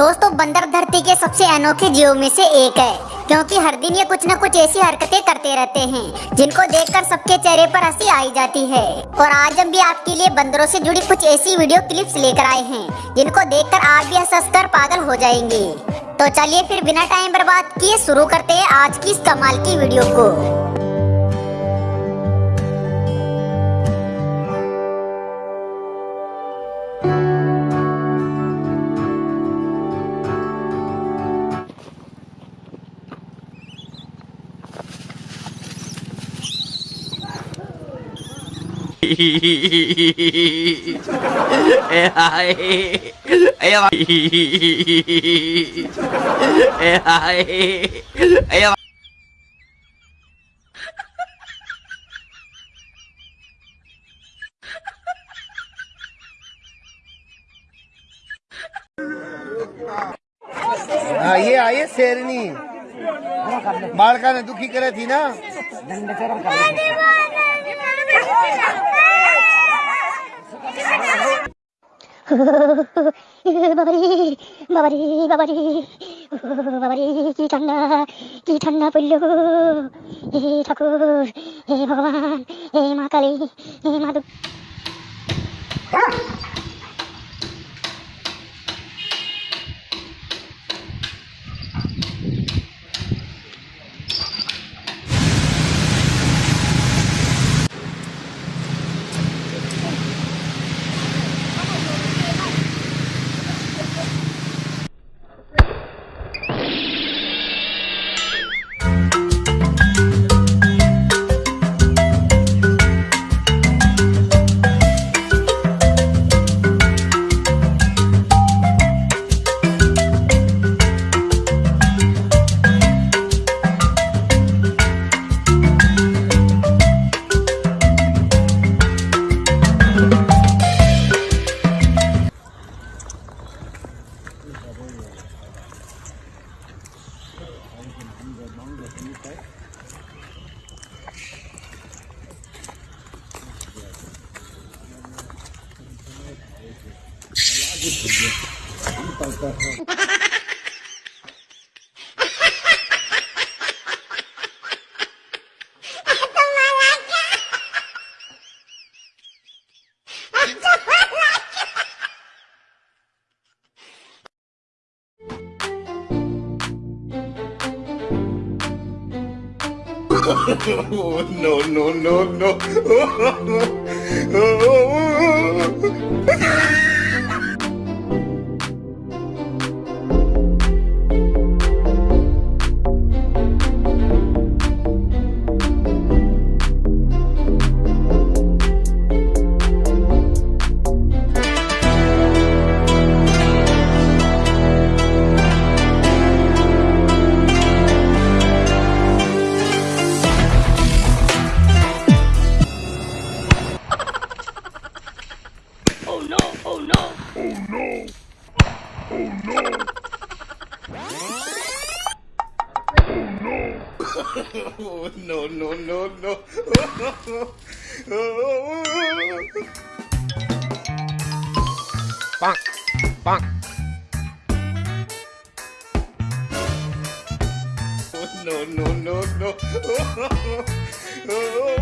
दोस्तों, बंदर धरती के सबसे अनोखे जीवों में से एक है, क्योंकि हर दिन ये कुछ न कुछ ऐसी हरकतें करते रहते हैं, जिनको देखकर सबके चेहरे पर हँसी आई जाती है। और आज हम भी आपके लिए बंदरों से जुड़ी कुछ ऐसी वीडियो क्लिप्स लेकर आए हैं, जिनको देखकर आप भी हंस कर पागल हो जाएँगे। तो चलिए फिर बिना टाइम बर्बाद किए शुरू करते हैं आज की इस कमाल की वीडियो को। ये आइए शेरनी। बालका ने? दुखी करे थी। ना বাবারি বাবারি বাবারি বাবারি কি ঠান্ডা কি ঠান্ডা পড়ল হে ঠাকুর হে ভগবান হে মা কালী হে মা no, no, no, no. Oh, oh, oh, no, no, no, no. Bonk, bonk. Oh, no, no, no, no.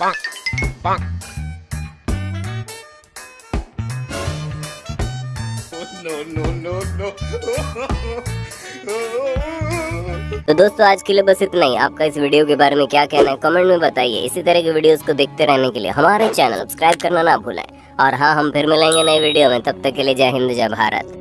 Bonk. Bonk. तो दोस्तों आज के लिए बस इतना ही। आपका इस वीडियो के बारे में क्या कहना है कमेंट में बताइए। इसी तरह के वीडियोस को देखते रहने के लिए हमारे चैनल सब्सक्राइब करना ना भूलें। और हाँ हम फिर मिलेंगे नए वीडियो में। तब तक के लिए जय हिंद जय भारत।